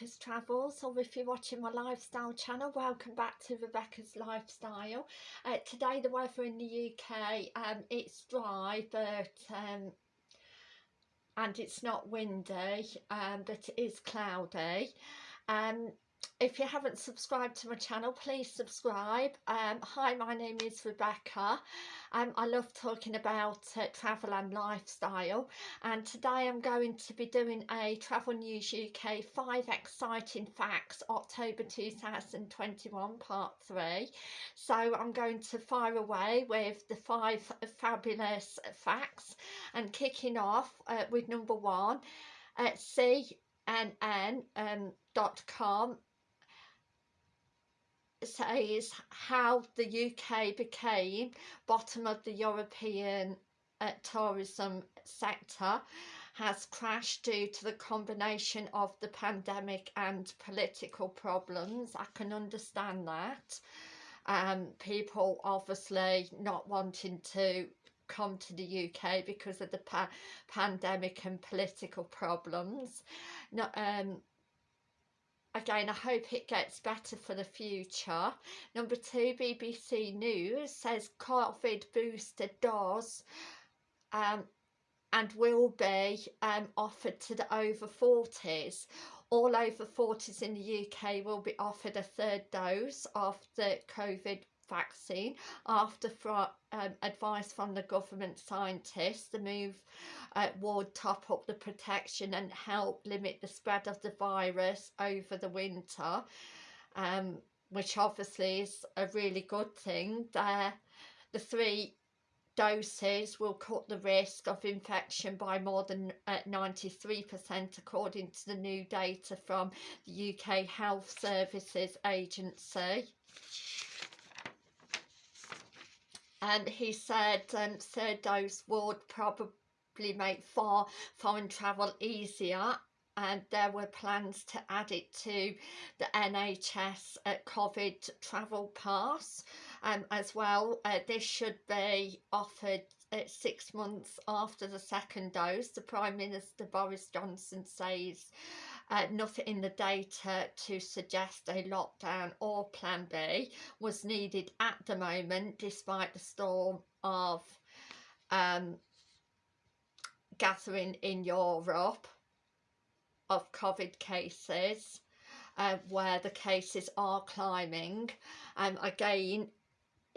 Rebecca's Travels or if you're watching my lifestyle channel welcome back to Rebecca's Lifestyle. Uh, today the weather in the UK um, it's dry but um, and it's not windy um, but it is cloudy. Um, if you haven't subscribed to my channel please subscribe. Um, hi my name is Rebecca. Um, I love talking about uh, travel and lifestyle and today I'm going to be doing a Travel News UK 5 exciting facts October 2021 part 3 so I'm going to fire away with the 5 fabulous facts and kicking off uh, with number one at CNN um, dot com says how the UK became bottom of the European uh, tourism sector has crashed due to the combination of the pandemic and political problems. I can understand that. Um, people obviously not wanting to come to the UK because of the pa pandemic and political problems. No, um, again I hope it gets better for the future. Number two BBC News says COVID booster does um, and will be um, offered to the over 40s all over 40s in the UK will be offered a third dose of the COVID vaccine after um, advice from the government scientists the move uh, would top up the protection and help limit the spread of the virus over the winter um, which obviously is a really good thing. The three doses will cut the risk of infection by more than 93% uh, according to the new data from the UK Health Services Agency and he said um, third dose would probably make for foreign travel easier and there were plans to add it to the NHS uh, COVID travel pass um, as well. Uh, this should be offered uh, six months after the second dose. The Prime Minister Boris Johnson says uh, nothing in the data to suggest a lockdown or plan B was needed at the moment despite the storm of um, gathering in Europe of COVID cases uh, where the cases are climbing. Um, again,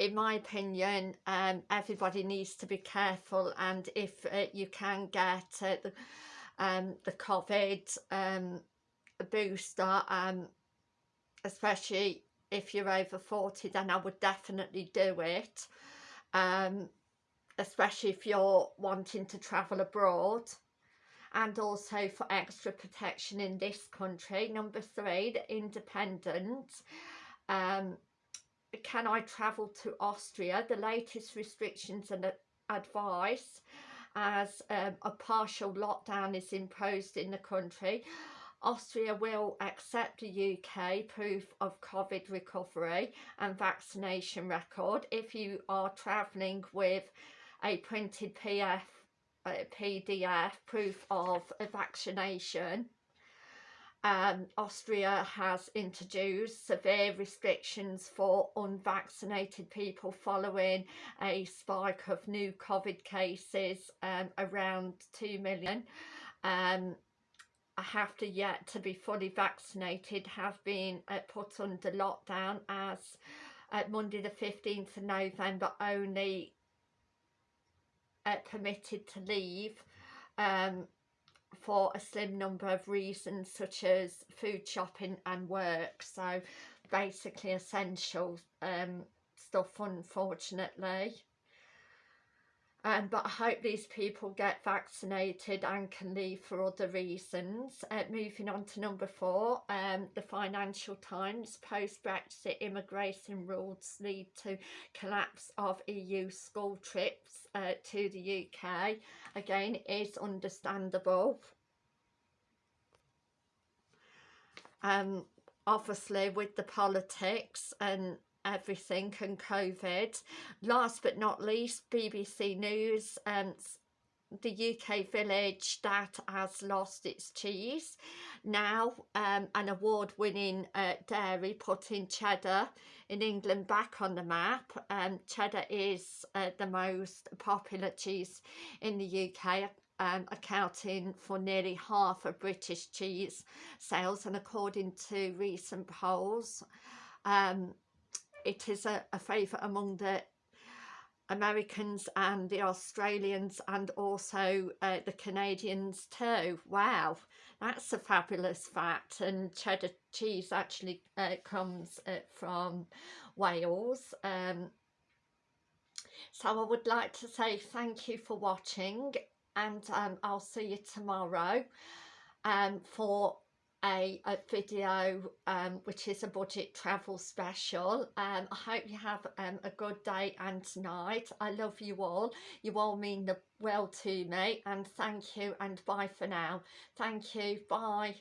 in my opinion, um, everybody needs to be careful and if uh, you can get uh, the um, the COVID um, booster, um, especially if you're over 40, then I would definitely do it. Um, especially if you're wanting to travel abroad and also for extra protection in this country. Number three, the independent. Um, can I travel to Austria? The latest restrictions and advice as um, a partial lockdown is imposed in the country. Austria will accept the UK proof of COVID recovery and vaccination record if you are travelling with a printed PF, uh, PDF proof of a vaccination. Um, Austria has introduced severe restrictions for unvaccinated people following a spike of new COVID cases um, around 2 million. Um, have to yet to be fully vaccinated have been uh, put under lockdown as uh, Monday the 15th of November only uh, permitted to leave um, for a slim number of reasons such as food shopping and work. So basically essential um, stuff unfortunately um, but I hope these people get vaccinated and can leave for other reasons. Uh, moving on to number four, um, the Financial Times, post-Brexit immigration rules lead to collapse of EU school trips uh, to the UK. Again, is understandable. Um, obviously with the politics and everything and COVID. Last but not least, BBC News um, the UK village that has lost its cheese. Now um, an award-winning uh, dairy putting cheddar in England back on the map. Um, cheddar is uh, the most popular cheese in the UK um, accounting for nearly half of British cheese sales and according to recent polls. Um, it is a, a favourite among the Americans and the Australians and also uh, the Canadians too. Wow, that's a fabulous fact. And cheddar cheese actually uh, comes uh, from Wales. Um, so I would like to say thank you for watching and um, I'll see you tomorrow um, for a, a video um, which is a budget travel special. Um, I hope you have um, a good day and night. I love you all. You all mean the well to me and thank you and bye for now. Thank you. Bye